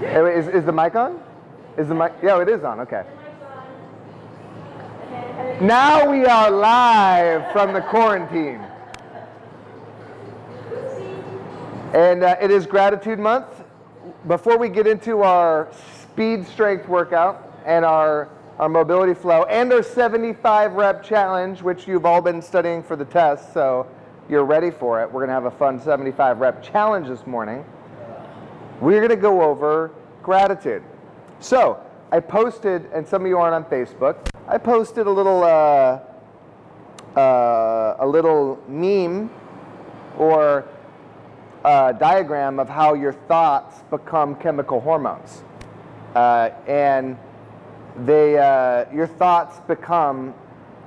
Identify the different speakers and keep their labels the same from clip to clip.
Speaker 1: Hey, wait, is, is the mic on? Is the mic? Yeah, it is on. Okay. Now we are live from the quarantine. And uh, it is Gratitude Month. Before we get into our speed strength workout and our, our mobility flow and our 75 rep challenge, which you've all been studying for the test, so you're ready for it. We're going to have a fun 75 rep challenge this morning. We're going to go over gratitude. So I posted, and some of you aren't on Facebook, I posted a little, uh, uh, a little meme or uh, diagram of how your thoughts become chemical hormones. Uh, and they, uh, your thoughts become,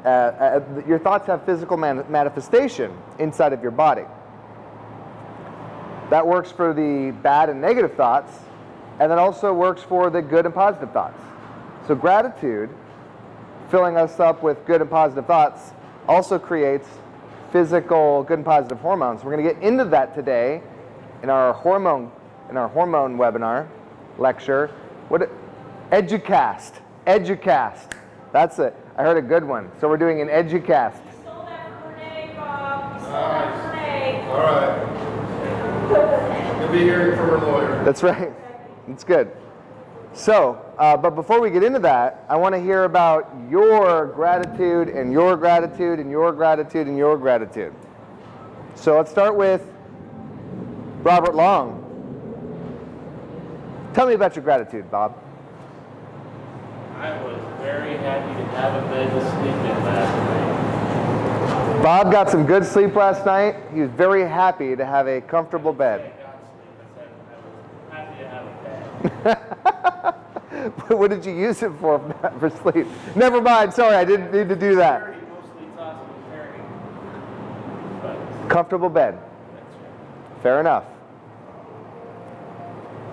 Speaker 1: uh, your thoughts have physical man manifestation inside of your body. That works for the bad and negative thoughts, and that also works for the good and positive thoughts. So gratitude, filling us up with good and positive thoughts, also creates physical good and positive hormones. We're going to get into that today in our hormone in our hormone webinar lecture. What Educast, Educast. That's it. I heard a good one. So we're doing an Educast.
Speaker 2: Stole that from Renee, Bob. You stole that from Renee.
Speaker 3: All right. You'll be hearing from her lawyer.
Speaker 1: That's right. That's good. So, uh, but before we get into that, I want to hear about your gratitude and your gratitude and your gratitude and your gratitude. So let's start with Robert Long. Tell me about your gratitude, Bob.
Speaker 4: I was very happy to have a bed to sleep in last night.
Speaker 1: Bob got some good sleep last night. He was very happy to have a comfortable bed.
Speaker 4: I got sleep. I said I was happy to have a bed.
Speaker 1: what did you use it for for sleep? Never mind. Sorry, I didn't need to do that.
Speaker 4: Very mostly tossing and turning. But
Speaker 1: Comfortable bed. Fair enough.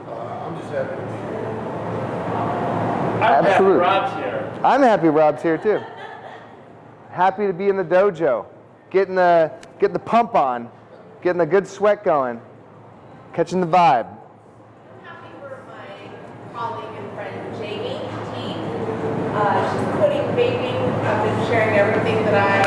Speaker 3: Uh, I'm just happy to be.
Speaker 4: I'm
Speaker 1: Absolutely.
Speaker 4: happy Rob's here.
Speaker 1: I'm happy Rob's here too. Happy to be in the dojo, getting the getting the pump on, getting the good sweat going, catching the vibe.
Speaker 2: I'm happy for my colleague and friend Jamie T. Uh. I've been sharing everything that I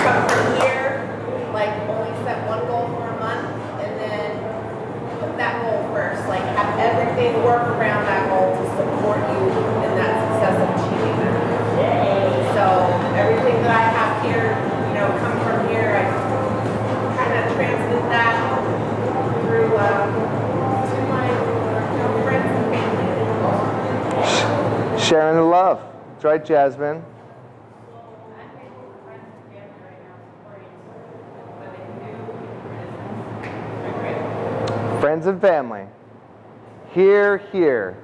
Speaker 2: come from here. Like only set one goal for a month and then put that goal first. Like have everything work around that goal to support you that through uh, to my you know, friends and family.
Speaker 1: Sharing the love. That's right, Jasmine. Friends and family. Hear, hear.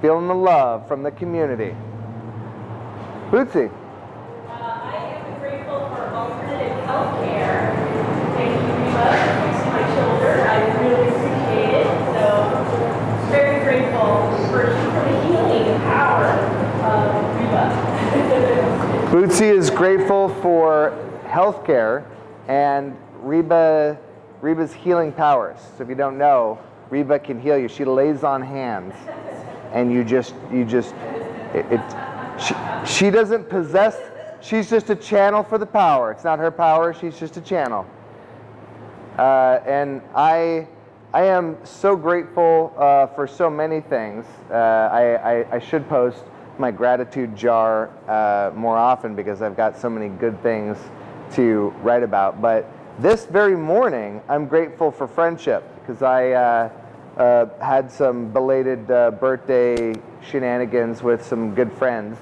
Speaker 1: Feeling the love from the community. Bootsy.
Speaker 5: Uh, I am grateful for alternative healthcare. Thank you, Reba, for fixing my shoulder. I really appreciate it. So, very grateful for, for the healing power of Reba.
Speaker 1: Bootsy is grateful for healthcare and Reba, Reba's healing powers. So if you don't know, Reba can heal you. She lays on hands, and you just, you just, it. it she, she doesn't possess. She's just a channel for the power. It's not her power. She's just a channel. Uh, and I, I am so grateful uh, for so many things. Uh, I, I, I should post my gratitude jar uh, more often because I've got so many good things to write about. But this very morning, I'm grateful for friendship because I uh, uh, had some belated uh, birthday shenanigans with some good friends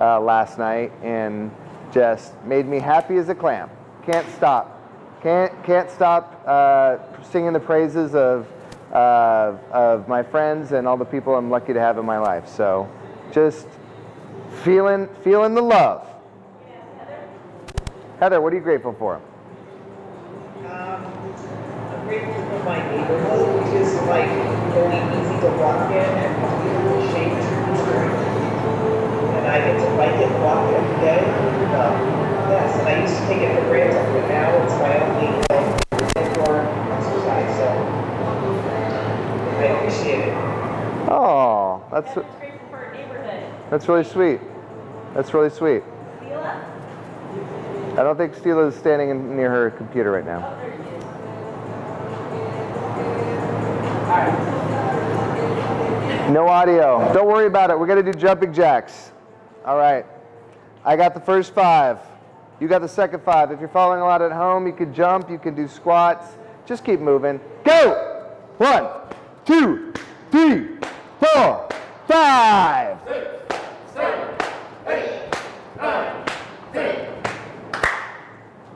Speaker 1: uh, last night and just made me happy as a clam. Can't stop. Can't, can't stop uh, singing the praises of, of my friends and all the people I'm lucky to have in my life. So just feeling, feeling the love. Heather, what are you grateful for?
Speaker 6: Um, I'm grateful for my neighborhood, which is like really easy to walk in and beautiful trees. And I get to like it, walk every day. Um, yes, and I used to take it for granted, but now it's my only indoor exercise, so I appreciate it.
Speaker 1: Oh, that's
Speaker 5: I'm just grateful for our neighborhood.
Speaker 1: That's really sweet. That's really sweet. I don't think Stila is standing in, near her computer right now. No audio. Don't worry about it. We're going to do jumping jacks. All right. I got the first five. You got the second five. If you're following along at home, you can jump, you can do squats. Just keep moving. Go! One, two, three, four, five.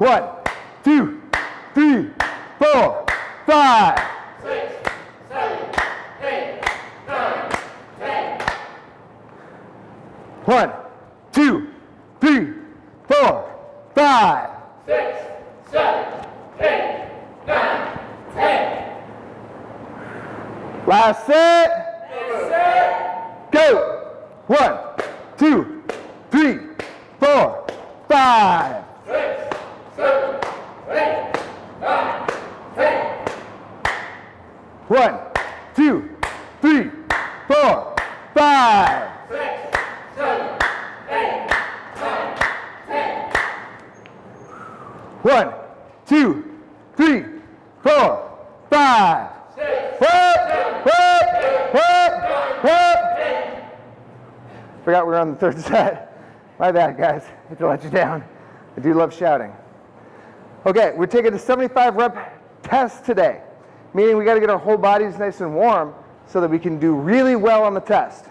Speaker 1: One, two, three, four, five. One, two, three, four, five. Last set. Go. One, two, three, four, five. One, two, three, four, five. One, two, three, four, five. Whoop, whoop, whoop, whoop. Forgot we were on the third set. My bad, guys. I hate to let you down. I do love shouting. Okay, we're taking a 75 rep test today, meaning we got to get our whole bodies nice and warm so that we can do really well on the test.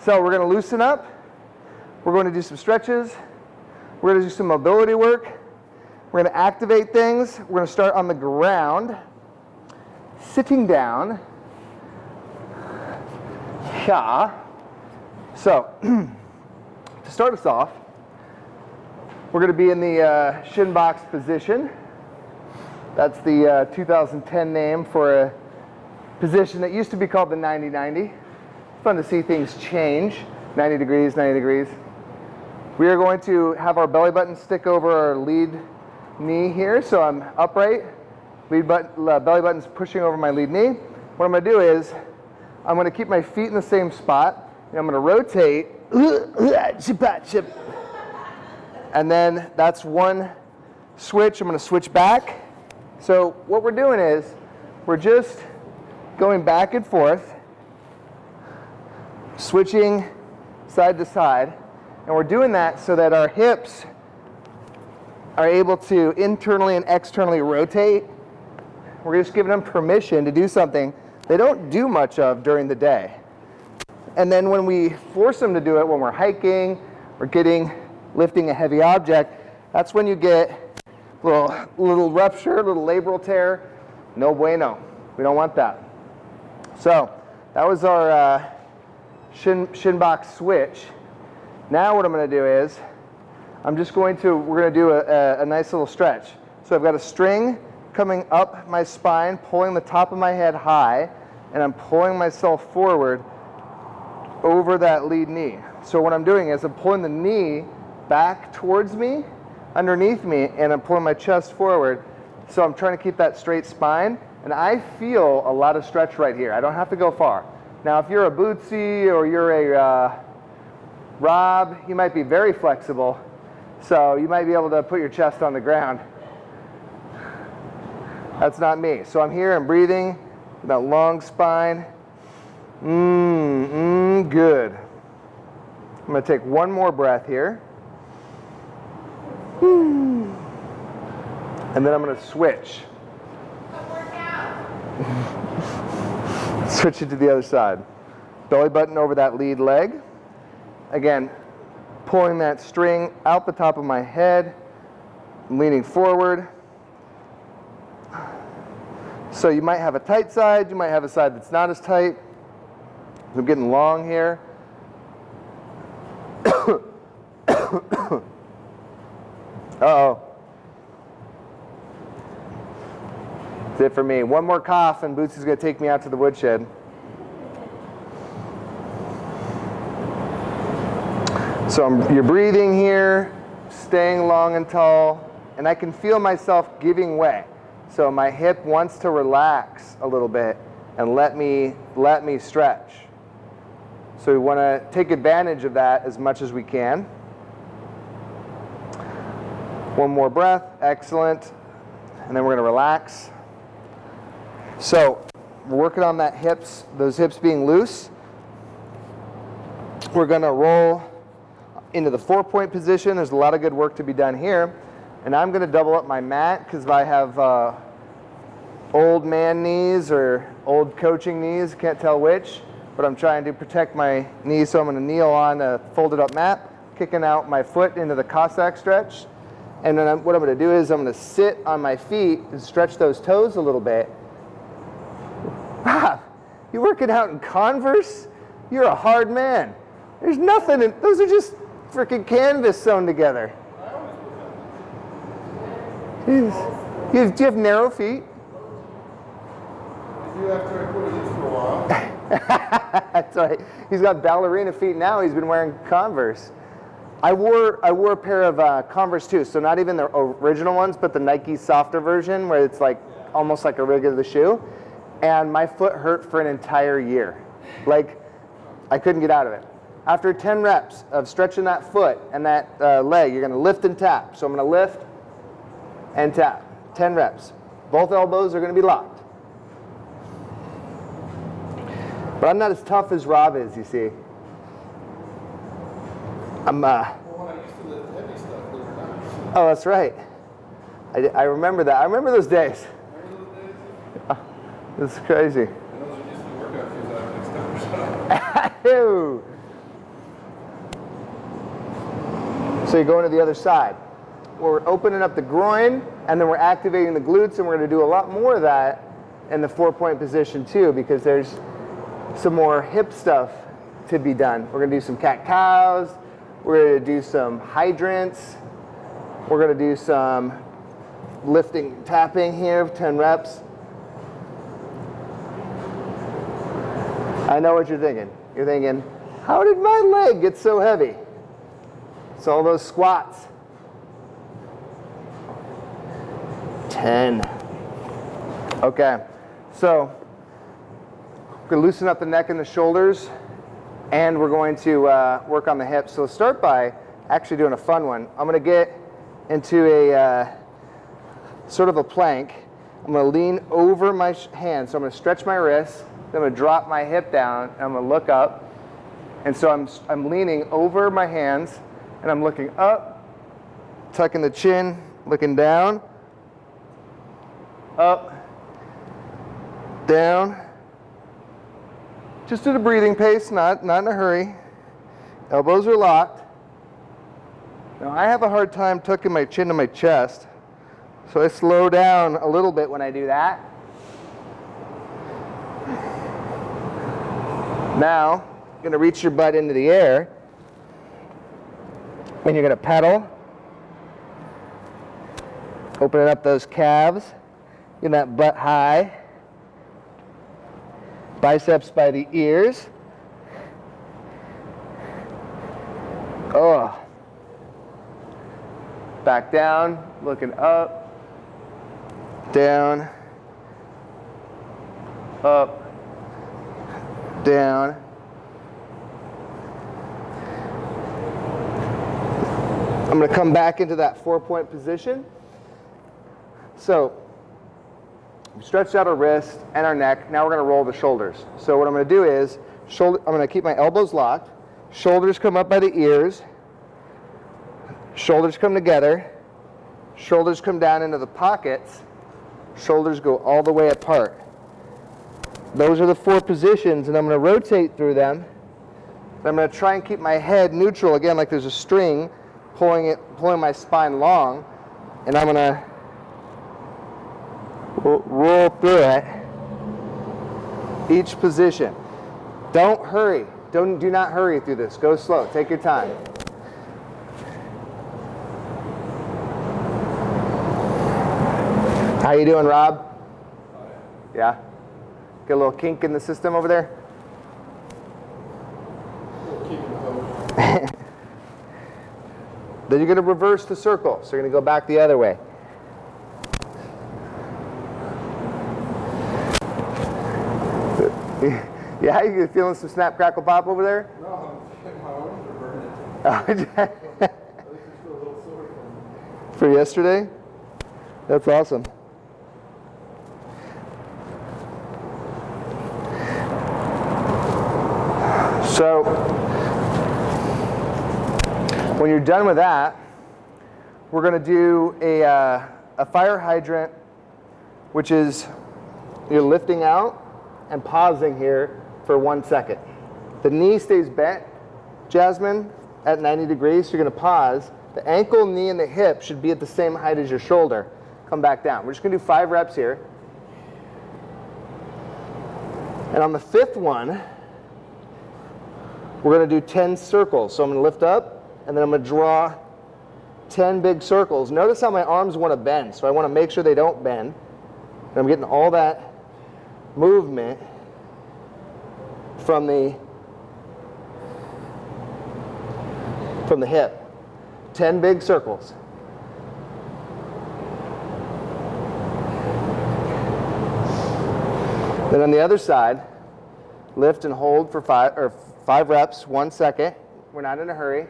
Speaker 1: So we're going to loosen up. We're going to do some stretches. We're going to do some mobility work. We're going to activate things. We're going to start on the ground, sitting down. Yeah. So, to start us off, we're going to be in the uh, shin box position. That's the uh, 2010 name for a position that used to be called the 90-90. It's Fun to see things change. 90 degrees, 90 degrees. We are going to have our belly button stick over our lead knee here. So I'm upright, lead button, uh, belly button's pushing over my lead knee. What I'm going to do is I'm going to keep my feet in the same spot. And I'm going to rotate. And then that's one switch. I'm going to switch back. So what we're doing is we're just going back and forth, switching side to side. And we're doing that so that our hips are able to internally and externally rotate. We're just giving them permission to do something they don't do much of during the day. And then when we force them to do it, when we're hiking or getting, lifting a heavy object, that's when you get a little, little rupture, little labral tear. No bueno. We don't want that. So that was our uh, shin, shin box switch. Now what I'm going to do is I'm just going to, we're going to do a, a, a nice little stretch. So I've got a string coming up my spine, pulling the top of my head high, and I'm pulling myself forward over that lead knee. So what I'm doing is I'm pulling the knee back towards me, underneath me, and I'm pulling my chest forward. So I'm trying to keep that straight spine, and I feel a lot of stretch right here. I don't have to go far. Now, if you're a Bootsy or you're a uh, Rob, you might be very flexible, so you might be able to put your chest on the ground. That's not me. So I'm here, I'm breathing, that long spine. Mmm, mmm, good. I'm to take one more breath here. And then I'm going to switch. Switch it to the other side. Belly button over that lead leg. Again, pulling that string out the top of my head, leaning forward. So you might have a tight side, you might have a side that's not as tight. I'm getting long here. Uh-oh. That's it for me. One more cough and Bootsy's gonna take me out to the woodshed. So I'm, you're breathing here, staying long and tall, and I can feel myself giving way. So my hip wants to relax a little bit and let me let me stretch. So we want to take advantage of that as much as we can. One more breath, excellent. And then we're going to relax. So we're working on that hips, those hips being loose. We're going to roll into the four point position. There's a lot of good work to be done here. And I'm going to double up my mat because I have uh, old man knees or old coaching knees, can't tell which, but I'm trying to protect my knees, so I'm to kneel on a folded up mat, kicking out my foot into the Cossack stretch. And then I'm, what I'm going to do is I'm going to sit on my feet and stretch those toes a little bit. Wow, you working out in Converse? You're a hard man. There's nothing, in, those are just freaking canvas sewn together. Jeez. You, do you have narrow feet?
Speaker 3: I do after I put it in for a while.
Speaker 1: That's right. He's got ballerina feet now. He's been wearing Converse. I wore I wore a pair of uh, Converse too. So not even the original ones, but the Nike softer version, where it's like almost like a rig of the shoe. And my foot hurt for an entire year. Like I couldn't get out of it. After 10 reps of stretching that foot and that uh, leg, you're going to lift and tap. So I'm going to lift and tap. 10 reps. Both elbows are going to be locked. But I'm not as tough as Rob is, you see. I'm, uh,
Speaker 3: to
Speaker 1: oh, that's right. I, I remember that. I remember those days. Is crazy. So you go into the other side. We're opening up the groin, and then we're activating the glutes, and we're going to do a lot more of that in the four-point position too, because there's some more hip stuff to be done. We're to do some cat cows. We're to do some hydrants. We're to do some lifting, tapping here, 10 reps. I know what you're thinking. You're thinking, how did my leg get so heavy? It's all those squats. 10. Okay, so we're going to loosen up the neck and the shoulders, and we're going to uh, work on the hips. So let's start by actually doing a fun one. I'm going to get into a uh, sort of a plank. I'm going to lean over my hand. So I'm going to stretch my wrist. Then I'm going to drop my hip down. I'm going to look up. And so I'm, I'm leaning over my hands and I'm looking up, tucking the chin, looking down, up, down. Just at a breathing pace, not, not in a hurry. Elbows are locked. Now I have a hard time tucking my chin to my chest. So I slow down a little bit when I do that. Now, you're going to reach your butt into the air. And you're to pedal. Opening up those calves. Getting that butt high. Biceps by the ears. Oh. Back down, looking up, down, up, down. I'm going to come back into that four point position. So, we stretched out our wrist and our neck. Now we're going to roll the shoulders. So, what I'm going to do is, shoulder, I'm going to keep my elbows locked, shoulders come up by the ears, shoulders come together, shoulders come down into the pockets, shoulders go all the way apart. Those are the four positions, and I'm going to rotate through them. I'm going to try and keep my head neutral again, like there's a string pulling it, pulling my spine long, and I'm going to Roll through it. Each position. Don't hurry. Don't do not hurry through this. Go slow. Take your time. How you doing, Rob? Yeah. Get a little kink in the system over there. Then you're going to reverse the circle. So you're going to go back the other way. Yeah, you feeling some snap, crackle, pop over there?
Speaker 3: No, I'm, my arms are burning.
Speaker 1: Oh,
Speaker 3: At least I feel a little sore from
Speaker 1: For yesterday? That's awesome. So, when you're done with that, we're going to do a, uh, a fire hydrant, which is you're lifting out and pausing here for one second. The knee stays bent, Jasmine, at 90 degrees. You're going to pause. The ankle, knee, and the hip should be at the same height as your shoulder. Come back down. We're just going to do five reps here. And on the fifth one, we're going to do 10 circles. So I'm going to lift up, and then I'm going to draw 10 big circles. Notice how my arms want to bend. So I want to make sure they don't bend. And I'm getting all that movement from the from the hip. 10 big circles. Then on the other side, lift and hold for five or five reps, one second. We're not in a hurry.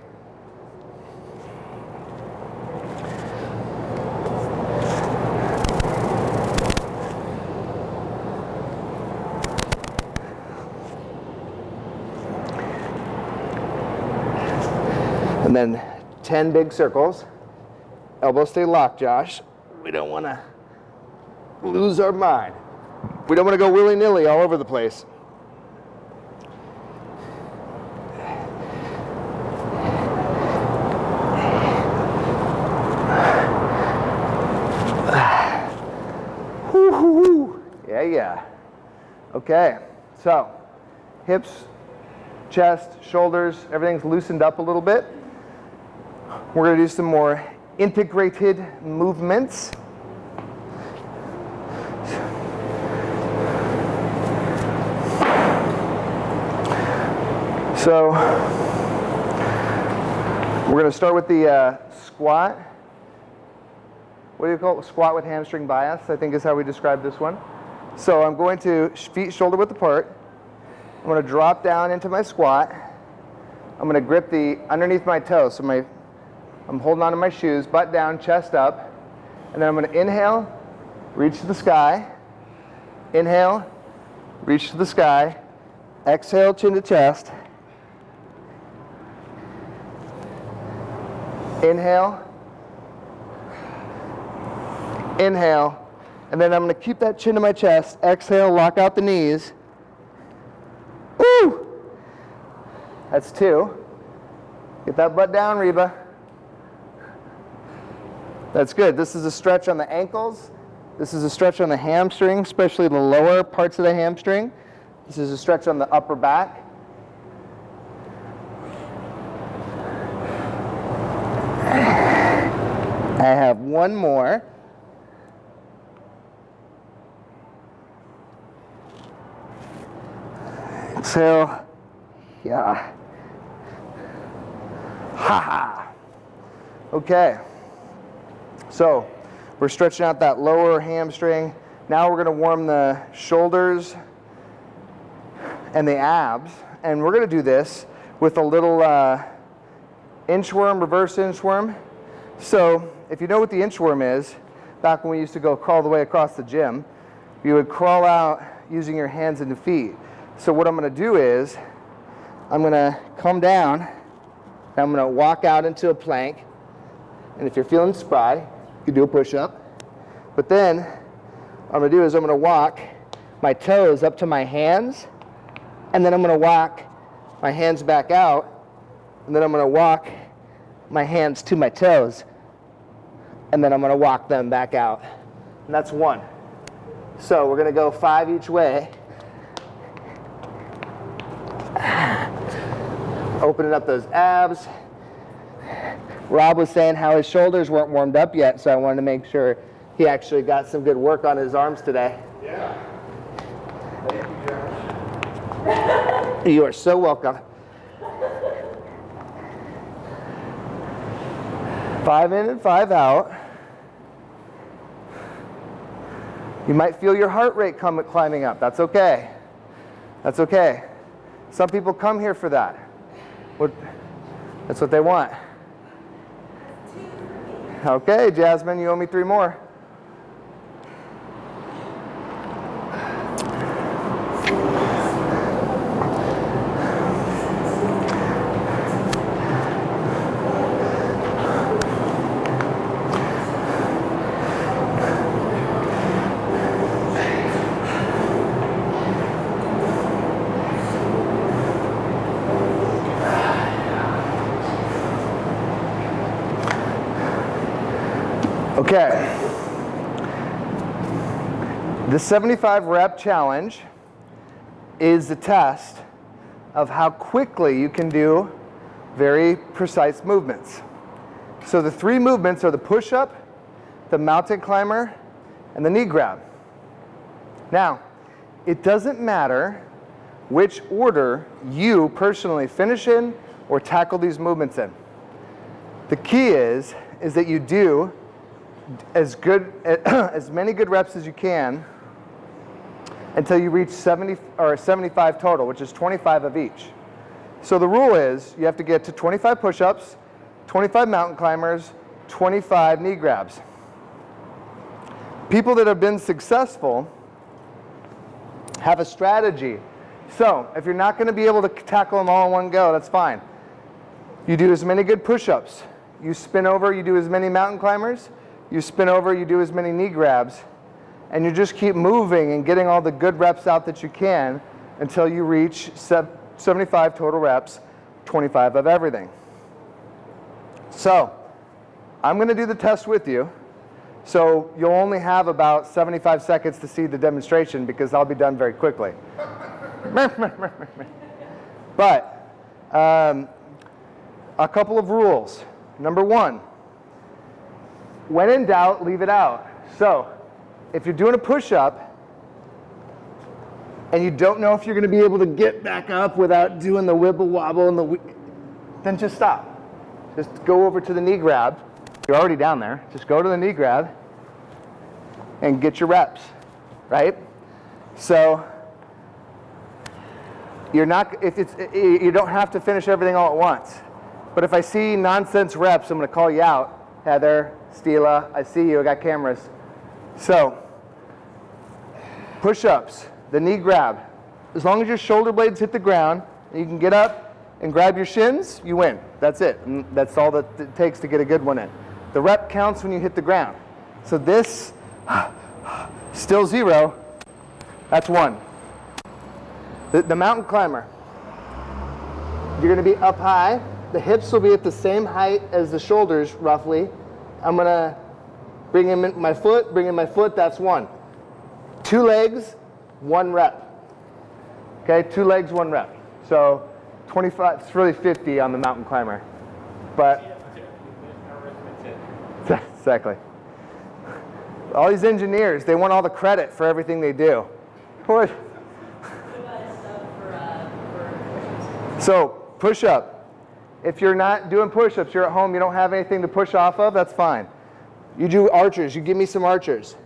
Speaker 1: Then 10 big circles. Elbows stay locked, Josh. We don't want to lose our mind. We don't want to go willy nilly all over the place. Yeah, yeah. Okay, so hips, chest, shoulders, everything's loosened up a little bit. We're going to do some more integrated movements. So we're going to start with the uh, squat. What do you call it? Squat with hamstring bias, I think is how we describe this one. So I'm going to feet shoulder width apart. I'm going to drop down into my squat. I'm going to grip the underneath my toes. So my, I'm holding onto my shoes, butt down, chest up. And then I'm going to inhale, reach to the sky. Inhale, reach to the sky. Exhale, chin to chest. Inhale. Inhale. And then I'm going to keep that chin to my chest. Exhale, lock out the knees. Woo! That's two. Get that butt down, Reba. That's good. This is a stretch on the ankles. This is a stretch on the hamstring, especially the lower parts of the hamstring. This is a stretch on the upper back. I have one more. Exhale. Yeah. Ha ha. Okay. So we're stretching out that lower hamstring. Now we're going to warm the shoulders and the abs. And we're going to do this with a little uh, inchworm, reverse inchworm. So if you know what the inchworm is, back when we used to go crawl the way across the gym, you would crawl out using your hands and feet. So what I'm going to do is I'm going to come down and I'm going to walk out into a plank. And if you're feeling spry, you do a push-up. But then what I'm going to do is I'm going to walk my toes up to my hands and then I'm going to walk my hands back out and then I'm going to walk my hands to my toes and then I'm going to walk them back out. And that's one. So we're going to go five each way. Opening up those abs. Rob was saying how his shoulders weren't warmed up yet, so I wanted to make sure he actually got some good work on his arms today.
Speaker 3: Yeah. Thank you, Josh.
Speaker 1: You are so welcome. Five in and five out. You might feel your heart rate come, climbing up. That's okay. That's okay. Some people come here for that. What, that's what they want. Okay, Jasmine, you owe me three more. Okay. The 75 rep challenge is the test of how quickly you can do very precise movements. So the three movements are the push-up, the mountain climber, and the knee grab. Now, it doesn't matter which order you personally finish in or tackle these movements in. The key is, is that you do as good, as many good reps as you can until you reach 70 or 75 total, which is 25 of each. So the rule is you have to get to 25 push-ups, 25 mountain climbers, 25 knee grabs. People that have been successful have a strategy. So if you're not going to be able to tackle them all in one go, that's fine. You do as many good push-ups. You spin over, you do as many mountain climbers. You spin over, you do as many knee grabs. And you just keep moving and getting all the good reps out that you can until you reach 75 total reps, 25 of everything. So I'm going to do the test with you. So you'll only have about 75 seconds to see the demonstration because I'll be done very quickly. but um, a couple of rules. Number one, when in doubt, leave it out. So if you're doing a push-up and you don't know if you're going to be able to get back up without doing the wibble wobble and the then just stop. Just go over to the knee grab. You're already down there. Just go to the knee grab and get your reps, right? So you're not if it's you don't have to finish everything all at once. But if I see nonsense reps, I'm going to call you out. Heather, Stila, I see you. I got cameras. So push-ups, the knee grab. As long as your shoulder blades hit the ground, you can get up and grab your shins, you win. That's it. And that's all that it takes to get a good one in. The rep counts when you hit the ground. So this, still zero, that's one. The, the mountain climber, you're going to be up high. The hips will be at the same height as the shoulders, roughly. I'm going to bring in my foot, bring in my foot, that's one. Two legs, one rep. Okay, two legs, one rep. So 25, it's really 50 on the mountain climber. But, exactly. All these engineers, they want all the credit for everything they do. What? So, push up. If you're not doing push-ups, you're at home, you don't have anything to push off of, that's fine. You do archers, you give me some archers.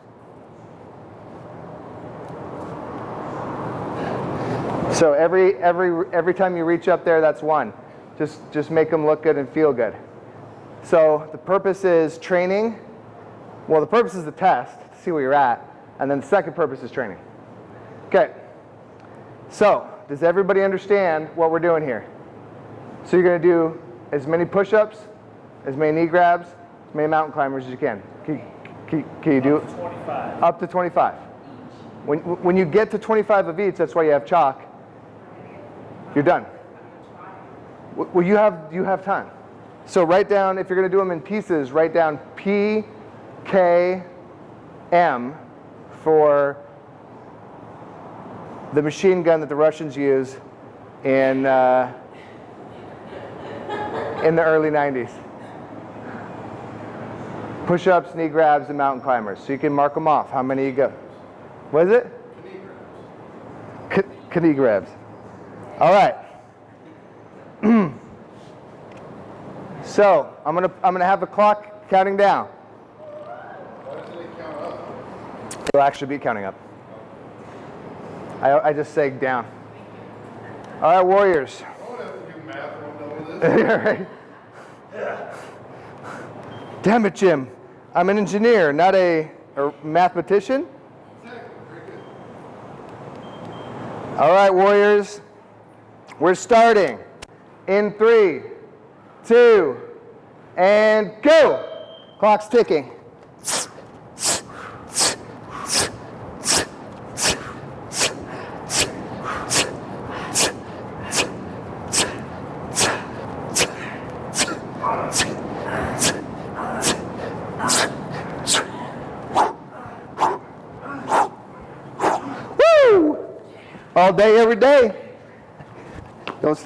Speaker 1: So every, every, every time you reach up there, that's one. Just, just make them look good and feel good. So the purpose is training. Well, the purpose is the test to see where you're at. And then the second purpose is training. Okay. So does everybody understand what we're doing here? So you're going to do as many push-ups, as many knee grabs, many mountain climbers as you can. Can, can, can you do
Speaker 4: Up to 25.
Speaker 1: Up to 25. When, when you get to 25 of each, that's why you have chalk. You're done. Well, you have, you have time. So write down, if you're going to do them in pieces, write down P, K, M for the machine gun that the Russians use in, uh, in the early 90s. Push-ups, knee grabs, and mountain climbers. So you can mark them off, how many you go. What is it? Knee grabs. Knee grabs. All right. so I'm gonna I'm gonna have the clock counting down.
Speaker 3: It count up?
Speaker 1: It'll actually be counting up. I, I just say down. All right, Warriors.
Speaker 3: I don't have to do math, I don't know this.
Speaker 1: Damn it, Jim. I'm an engineer, not a, a mathematician. All right, Warriors. We're starting in three, two, and go. Clock's ticking.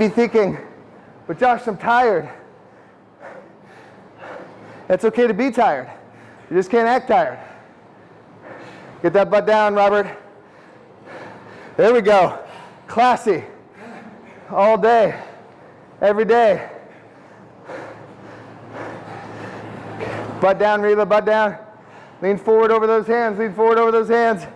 Speaker 1: be thinking, but Josh, I'm tired. It's okay to be tired. You just can't act tired. Get that butt down, Robert. There we go. Classy. All day. Every day. Butt down, Reba, butt down. Lean forward over those hands. Lean forward over those hands.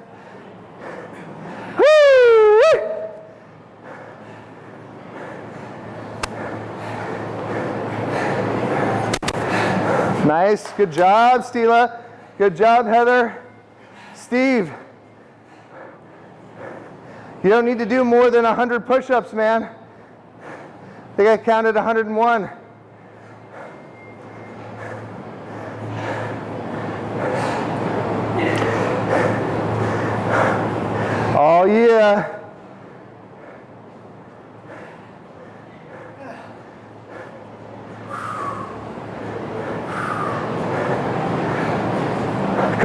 Speaker 1: Nice. Good job, Stila. Good job, Heather. Steve. You don't need to do more than 100 push-ups, man. I think I counted 101. Oh yeah.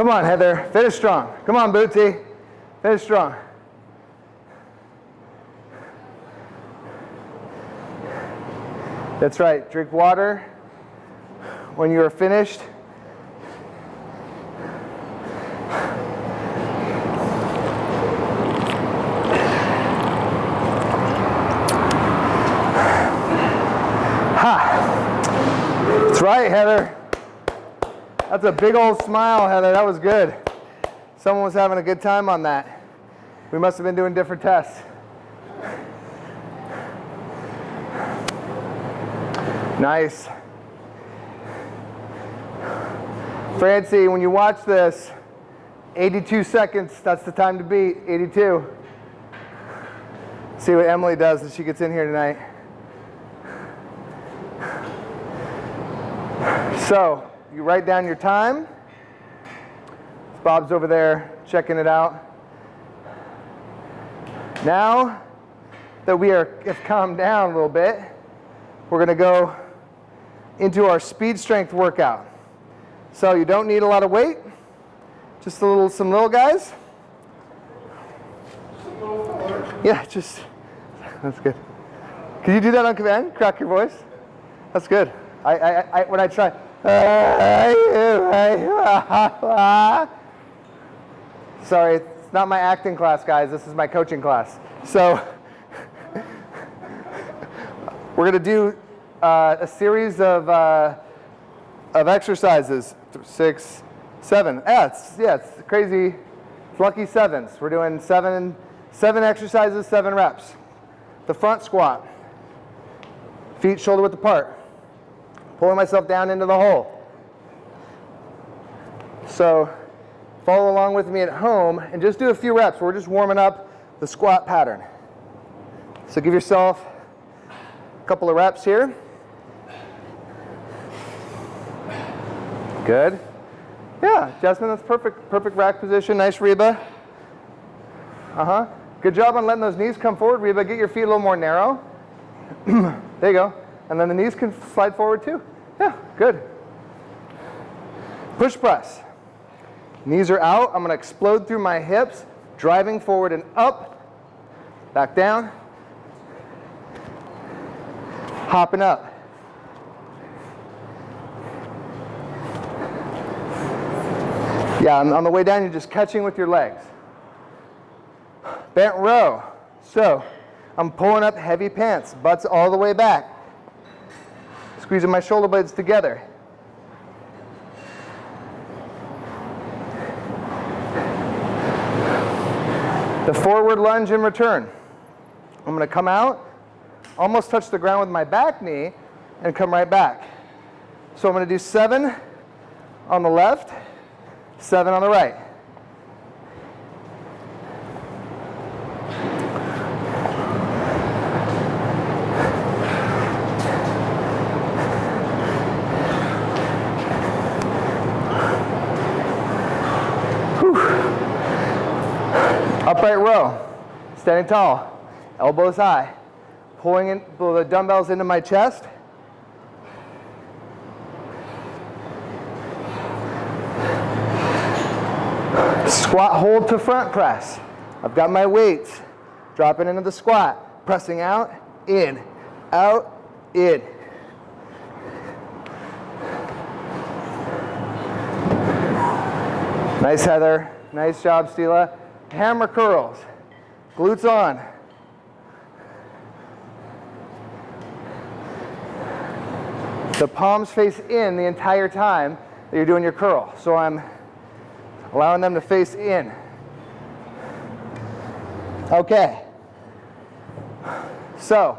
Speaker 1: Come on, Heather. Finish strong. Come on, Bootsy. Finish strong. That's right. Drink water when you are finished. Ha! That's right, Heather. That's a big old smile, Heather. That was good. Someone was having a good time on that. We must have been doing different tests. Nice. Francie, when you watch this, 82 seconds, that's the time to beat, 82. See what Emily does as she gets in here tonight. So, you write down your time. Bob's over there checking it out. Now that we are have calmed down a little bit, we're going to go into our speed strength workout. So you don't need a lot of weight, just a little, some little guys. Yeah, just, that's good. Can you do that on command? Crack your voice? That's good. I, I, I when I try. Sorry, it's not my acting class, guys. This is my coaching class. So we're going to do uh, a series of, uh, of exercises. Six, seven. Yeah, it's, yeah, it's crazy. It's lucky sevens. We're doing seven, seven exercises, seven reps. The front squat. Feet shoulder width apart. Pulling myself down into the hole. So follow along with me at home and just do a few reps. We're just warming up the squat pattern. So give yourself a couple of reps here. Good. Yeah, Jasmine, that's perfect. Perfect rack position. Nice, Reba. Uh-huh. Good job on letting those knees come forward. Reba, get your feet a little more narrow. there you go. And then the knees can slide forward too. Yeah, good. Push press. Knees are out. I'm going to explode through my hips, driving forward and up, back down, hopping up. Yeah, on, on the way down, you're just catching with your legs. Bent row. So, I'm pulling up heavy pants, butts all the way back. Squeezing my shoulder blades together. The forward lunge and return. I'm going to come out, almost touch the ground with my back knee, and come right back. So I'm going to do seven on the left, seven on the right. Upright row, standing tall, elbows high, pulling in, pull the dumbbells into my chest. Squat hold to front press. I've got my weights, dropping into the squat, pressing out, in, out, in. Nice, Heather. Nice job, Stila. Hammer curls. Glutes on. The palms face in the entire time that you're doing your curl. So I'm allowing them to face in. Okay. So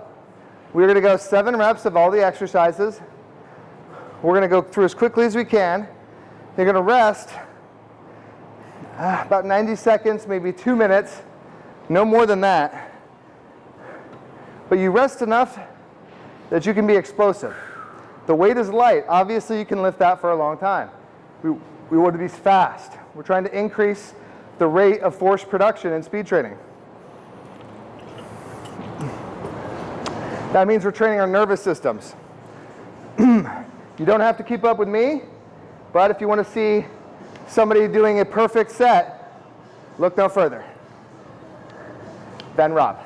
Speaker 1: we're going to go seven reps of all the exercises. We're going to go through as quickly as we can. You're going to rest uh, about 90 seconds, maybe two minutes, no more than that. But you rest enough that you can be explosive. The weight is light. Obviously, you can lift that for a long time. We, we want to be fast. We're trying to increase the rate of force production in speed training. That means we're training our nervous systems. you don't have to keep up with me, but if you want to see somebody doing a perfect set, look no further. Ben Rob.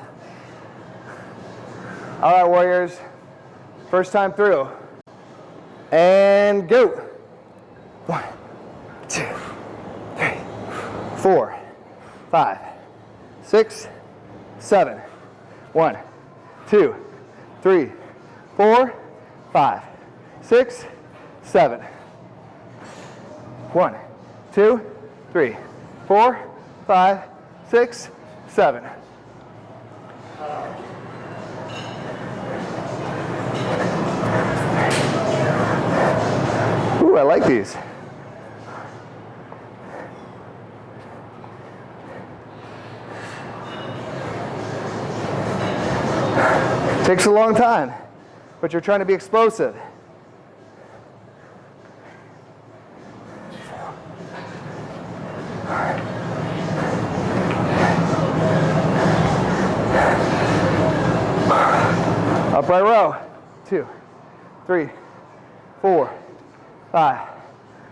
Speaker 1: All right, Warriors. First time through. And go. One, two, three, four, five, six, seven. One, two, three, four, five, six, seven. One, two, three, four, five, six, seven. Ooh, I like these. Takes a long time, but you're trying to be explosive. Upright row. Two, three, four, five,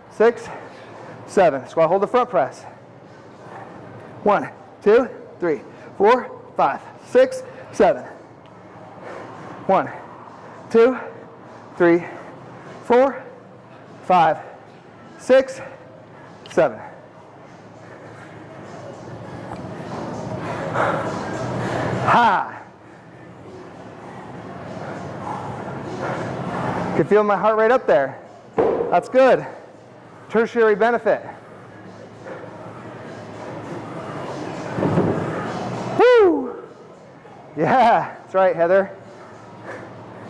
Speaker 1: six, seven. Squat hold the front press. One, two, three, four, five, six, seven. One, two, three, four, five, six, seven. Ha! Can feel my heart rate up there. That's good. Tertiary benefit. Woo! Yeah, that's right, Heather.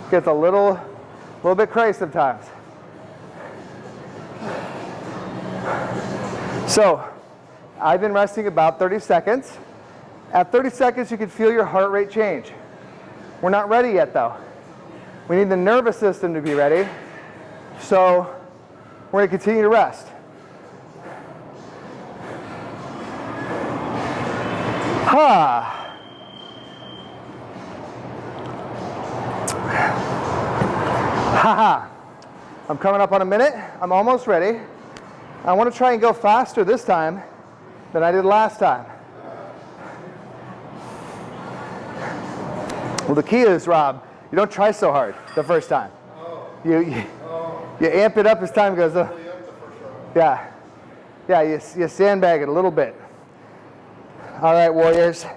Speaker 1: Gets a little, little bit crazy sometimes. So, I've been resting about 30 seconds. At 30 seconds, you can feel your heart rate change. We're not ready yet, though. We need the nervous system to be ready. So, we're going to continue to rest. Ha! Ha ha. I'm coming up on a minute. I'm almost ready. I want to try and go faster this time than I did last time. Well, the key is, Rob, you don't try so hard the first time. You, you, you amp it up as time goes on. Yeah. Yeah, you, you sandbag it a little bit. All right, Warriors.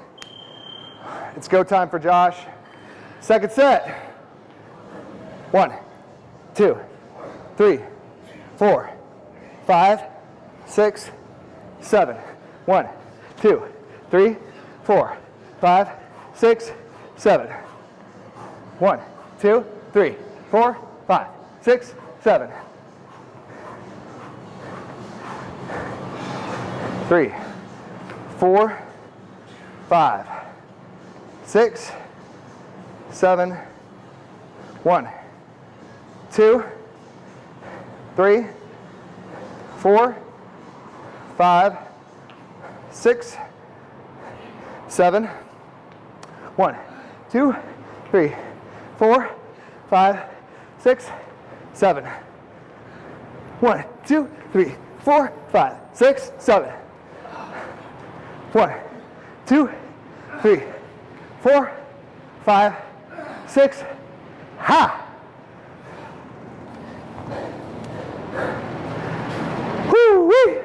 Speaker 1: It's go time for Josh. Second set. One, two, three, four, five, six, seven. One, two, three, four, five, six, seven. One, two, three, four, five, six, seven. Three, four, five, six, seven, one, two, three, four, five, six, seven, one, two, three, four, five, six, seven. One, two, three, four, five, six, seven. One, two, three, four, five, six. Ha! Woo wee!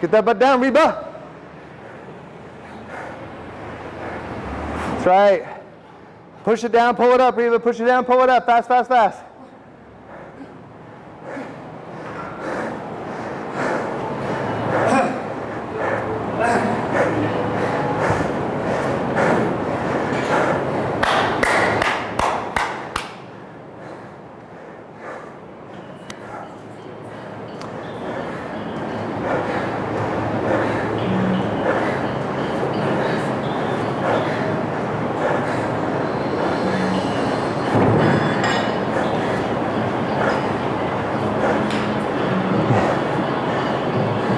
Speaker 1: Get that butt down, Reba. That's right. Push it down, pull it up, Reba. Push it down, pull it up. Fast, fast, fast.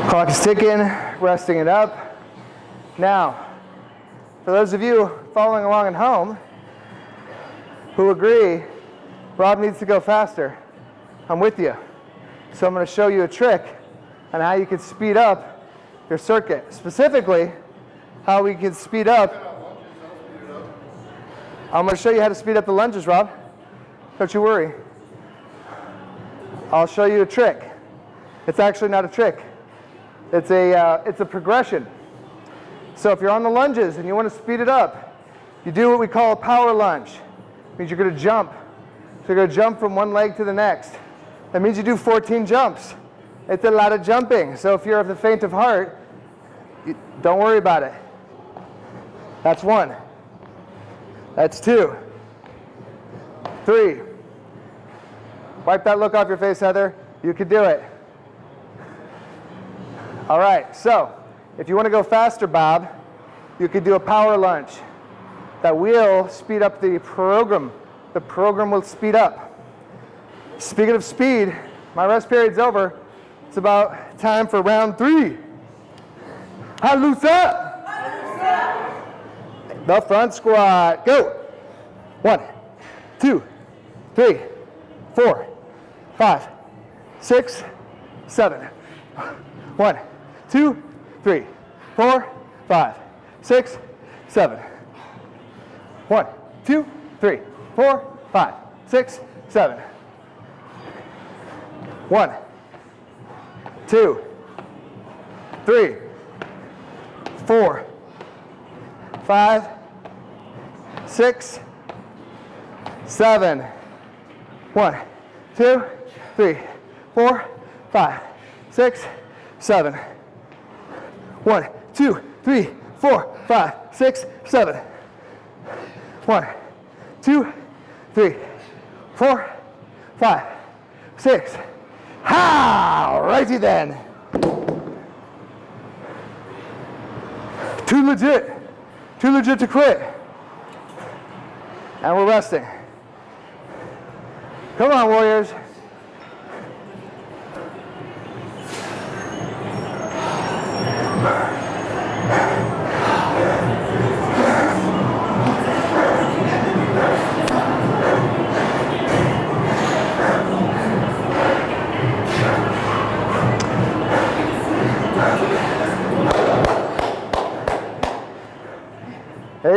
Speaker 1: Clock is ticking, resting it up. Now, for those of you following along at home who agree Rob needs to go faster, I'm with you. So I'm going to show you a trick on how you can speed up your circuit. Specifically, how we can speed up. I'm going to show you how to speed up the lunges, Rob. Don't you worry. I'll show you a trick. It's actually not a trick. It's a, uh, it's a progression. So if you're on the lunges and you want to speed it up, you do what we call a power lunge. It means you're going to jump. So you're going to jump from one leg to the next. That means you do 14 jumps. It's a lot of jumping. So if you're of the faint of heart, you, don't worry about it. That's one. That's two. Three. Wipe that look off your face, Heather. You can do it. All right, so if you want to go faster, Bob, you could do a power lunge. That will speed up the program. The program will speed up. Speaking of speed, my rest period's over. It's about time for round three. How loose up? The front squat. Go. One, two, three, four, five, six, seven. One, two, three, four, five, six, seven. One, two, three, four, five, six, seven. One, two, three, four, five, six, seven. One, two, three, four, five, six, seven. One, two, three, four, five, six, seven. One, two, three, four, five, six. Ha! Righty then. Too legit. Too legit to quit. And we're resting. Come on, Warriors.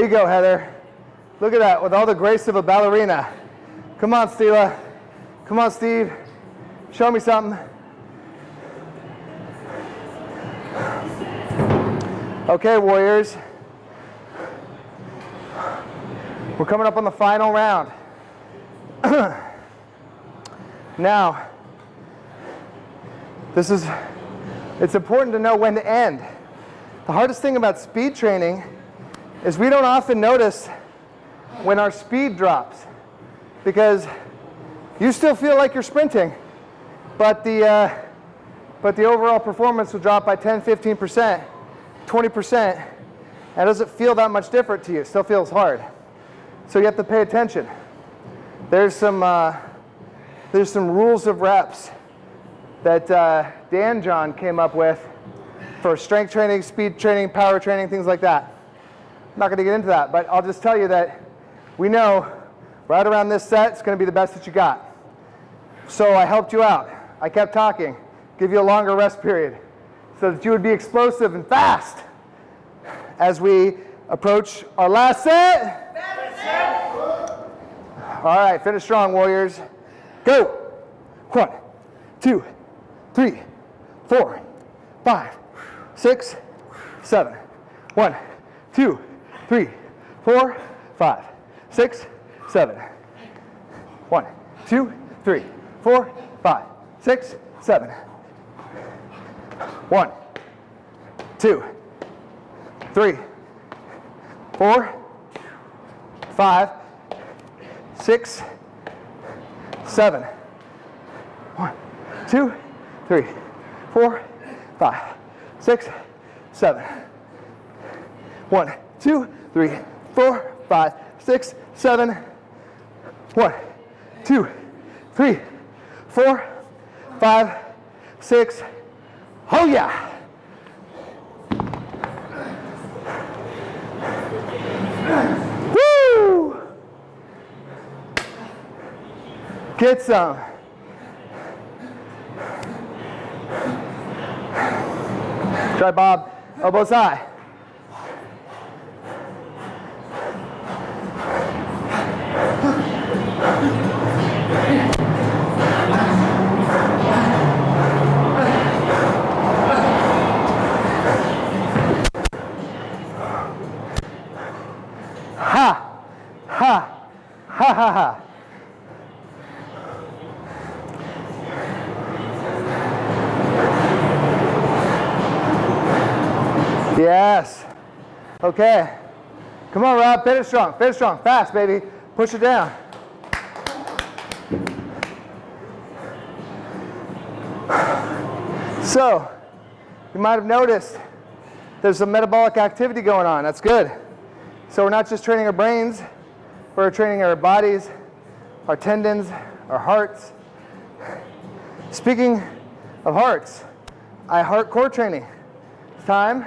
Speaker 1: There you go, Heather. Look at that, with all the grace of a ballerina. Come on, Stila. Come on, Steve. Show me something. Okay, Warriors. We're coming up on the final round. now, this is, it's important to know when to end. The hardest thing about speed training is we don't often notice when our speed drops because you still feel like you're sprinting, but the, uh, but the overall performance will drop by 10, 15%, 20%, and it doesn't feel that much different to you. It still feels hard. So you have to pay attention. There's some, uh, there's some rules of reps that uh, Dan John came up with for strength training, speed training, power training, things like that. I'm not going to get into that, but I'll just tell you that we know right around this set, it's going to be the best that you got. So I helped you out. I kept talking, give you a longer rest period so that you would be explosive and fast as we approach our last set. All right, finish strong, Warriors. Go. One, two, three, four, five, six, seven. One, two, three, four, five, six, seven. One, two, three, four, five, six, seven. One, two, three, four, five, six, seven. One, two, three, four, five, six, seven. One, two, three, four, five, six, seven. One, two, three, four, five, six. Oh yeah. Woo! Get some. Try Bob, elbows high. Ha! Ha! Ha ha! Yes. Okay. Come on, Rob. Finish strong. Finish strong. Fast, baby. Push it down. So, you might have noticed there's some metabolic activity going on. That's good. So we're not just training our brains, we're training our bodies, our tendons, our hearts. Speaking of hearts, I heart core training. It's time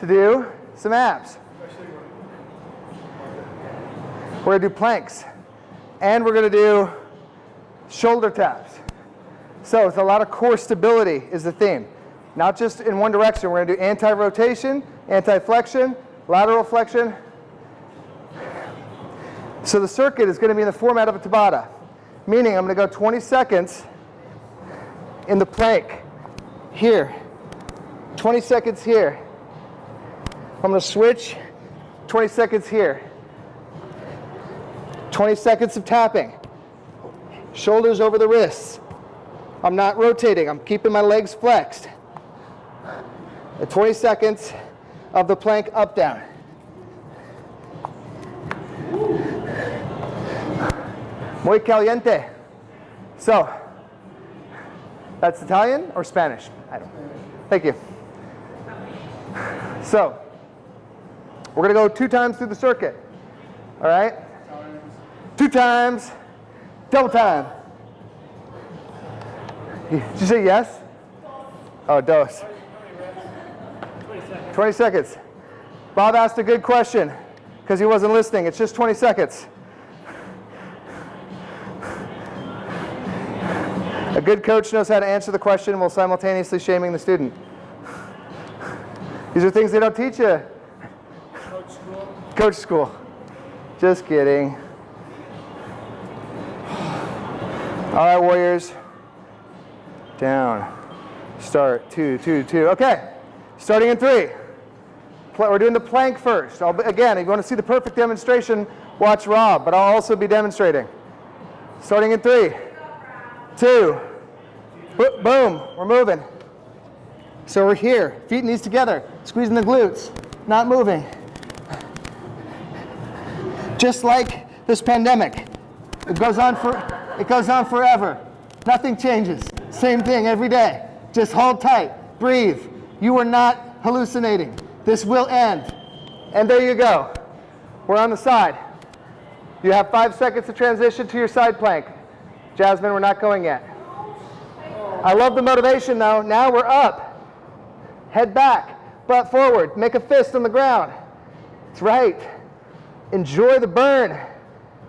Speaker 1: to do some abs. We're gonna do planks and we're gonna do shoulder taps. So it's a lot of core stability is the theme. Not just in one direction. We're gonna do anti-rotation, anti-flexion, lateral flexion. So the circuit is gonna be in the format of a Tabata, meaning I'm gonna go 20 seconds in the plank. Here. 20 seconds here. I'm going to switch. 20 seconds here. 20 seconds of tapping. Shoulders over the wrists. I'm not rotating. I'm keeping my legs flexed. And 20 seconds of the plank up down. Muy caliente. So, that's Italian or Spanish? I don't. Thank you. So, we're going to go two times through the circuit. All right? Two times, double time. Did you say yes? Oh, dos. 20 seconds. Bob asked a good question because he wasn't listening. It's just 20 seconds. Good coach knows how to answer the question while simultaneously shaming the student. These are things they don't teach you.
Speaker 4: Coach school.
Speaker 1: Coach school. Just kidding. All right, Warriors. Down. Start. Two, two, two. Okay. Starting in three. We're doing the plank first. I'll, be- again, if you want to see the perfect demonstration, watch Rob, but I'll also be demonstrating. Starting in three, two, boom, we're moving. So we're here, feet and knees together, squeezing the glutes, not moving. Just like this pandemic, it goes on for it goes on forever. Nothing changes. Same thing every day. Just hold tight, breathe. You are not hallucinating. This will end. And there you go. We're on the side. You have five seconds to transition to your side plank. Jasmine, we're not going yet. I love the motivation though. Now we're up. Head back, butt forward, make a fist on the ground. That's right. Enjoy the burn.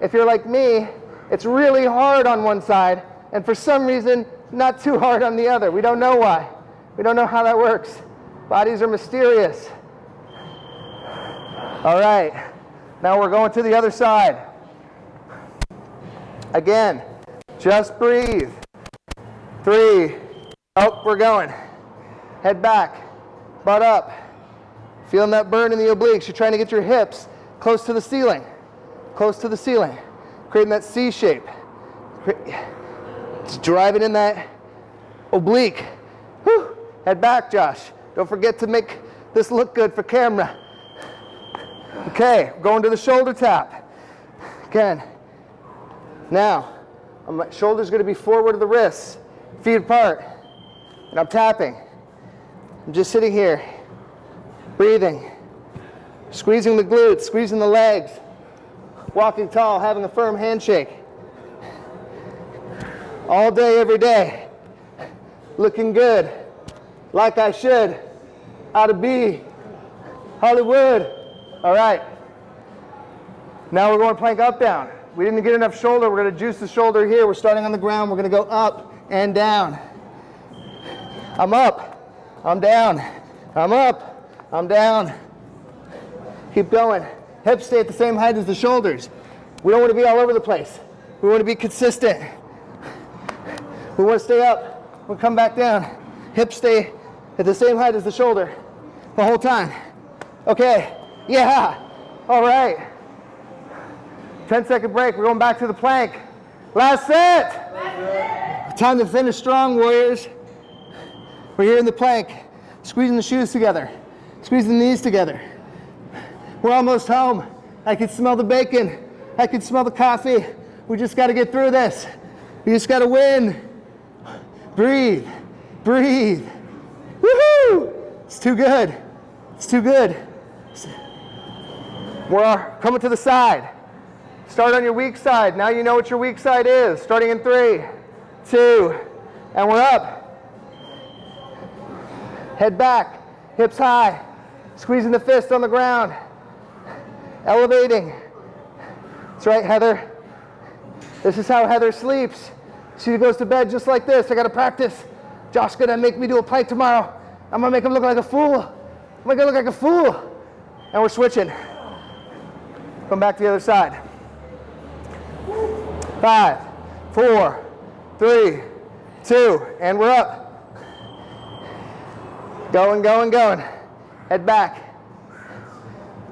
Speaker 1: If you're like me, it's really hard on one side, and for some reason, not too hard on the other. We don't know why. We don't know how that works. Bodies are mysterious. All right, now we're going to the other side. Again, just breathe. Three. Oh, we're going. Head back, butt up. Feeling that burn in the obliques. You're trying to get your hips close to the ceiling. Close to the ceiling. Creating that C shape. Just driving in that oblique. Whew. Head back, Josh. Don't forget to make this look good for camera. Okay, going to the shoulder tap. Again. Now, my shoulder's going to be forward of the wrists, feet apart, and I'm tapping. I'm just sitting here, breathing, squeezing the glutes, squeezing the legs, walking tall, having a firm handshake. All day, every day, looking good, like I should, ought to be, Hollywood. All right. Now we're going plank up down. We didn't get enough shoulder. We're going to juice the shoulder here. We're starting on the ground. We're going to go up and down. I'm up. I'm down. I'm up. I'm down. Keep going. Hips stay at the same height as the shoulders. We don't want to be all over the place. We want to be consistent. We want to stay up. We'll come back down. Hips stay at the same height as the shoulder the whole time. Okay. Yeah. All right. 10 second break. We're going back to the plank. Last set. Time to finish strong, warriors. We're here in the plank, squeezing the shoes together, squeezing the knees together. We're almost home. I can smell the bacon. I can smell the coffee. We just got to get through this. We just got to win. Breathe. Breathe. Woohoo! It's too good. It's too good. We're coming to the side. Start on your weak side. Now you know what your weak side is. Starting in three, two, and we're up. Head back, hips high, squeezing the fist on the ground, elevating. That's right, Heather. This is how Heather sleeps. She goes to bed just like this. I gotta practice. Josh's gonna make me do a plank tomorrow. I'm gonna make him look like a fool. I'm gonna look like a fool. And we're switching. Come back to the other side. Five, four, three, two, and we're up. Going, going, going. Head back.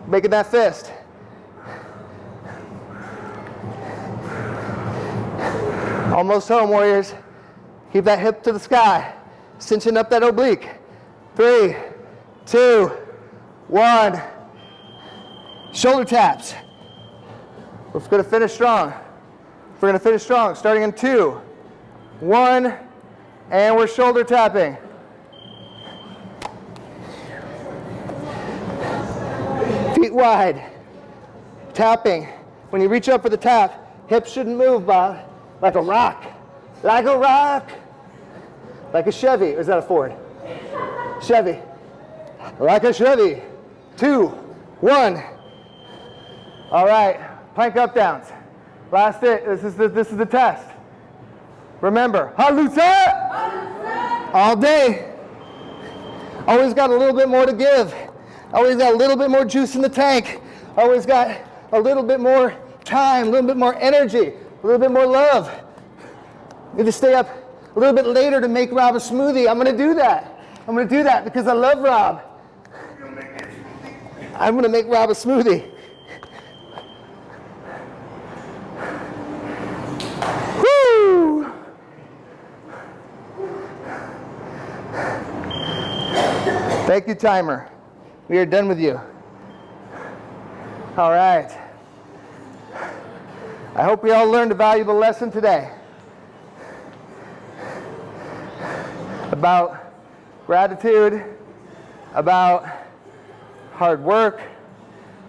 Speaker 1: Making that fist. Almost home, warriors. Keep that hip to the sky. Cinching up that oblique. Three, two, one. Shoulder taps. We're to finish strong. We're going to finish strong, starting in two, one, and we're shoulder tapping. Feet wide. Tapping. When you reach up for the tap, hips shouldn't move, Bob. Like a rock. Like a rock. Like a Chevy. Or is that a Ford? Chevy. Like a Chevy. Two, one. All right. Plank up downs. Last it. This is the, this is the test. Remember, halusa all day. Always got a little bit more to give. Always got a little bit more juice in the tank. Always got a little bit more time, a little bit more energy, a little bit more love. Need to stay up a little bit later to make Rob a smoothie. I'm going to do that. I'm going to do that because I love Rob. I'm going to make Rob a smoothie. Thank you, timer. We are done with you. All right. I hope we all learned a valuable lesson today about gratitude, about hard work,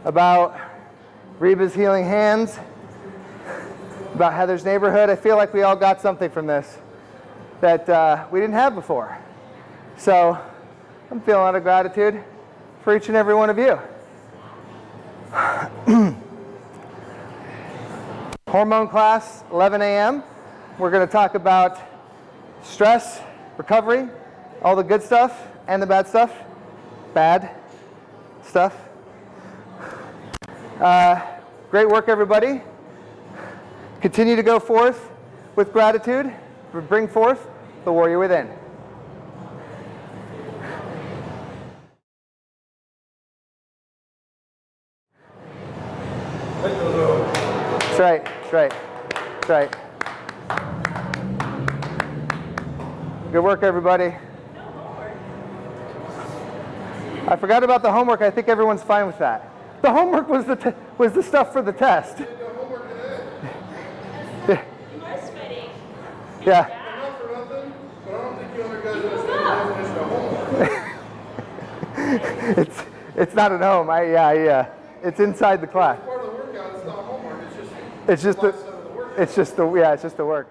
Speaker 1: about Reba's healing hands, about Heather's neighborhood. I feel like we all got something from this that uh, we didn't have before. So I'm feeling a lot of gratitude for each and every one of you. Hormone class, 11 a.m. We're going to talk about stress, recovery, all the good stuff and the bad stuff. Bad stuff. Uh, great work, everybody. Continue to go forth with gratitude. Bring forth the warrior within. That's right. That's right. That's right. Good work, everybody. I forgot about the homework. I think everyone's fine with that. The homework was the, t- was the stuff for the test.
Speaker 5: Was fitting.
Speaker 1: Yeah.
Speaker 3: Not for nothing, but I don't think you other guys understand the definition of.
Speaker 1: It's, it's not at home. I, yeah, I, uh, it's inside the class.
Speaker 3: Part of the workout, it's just
Speaker 1: the it's just the, yeah, it's just the work.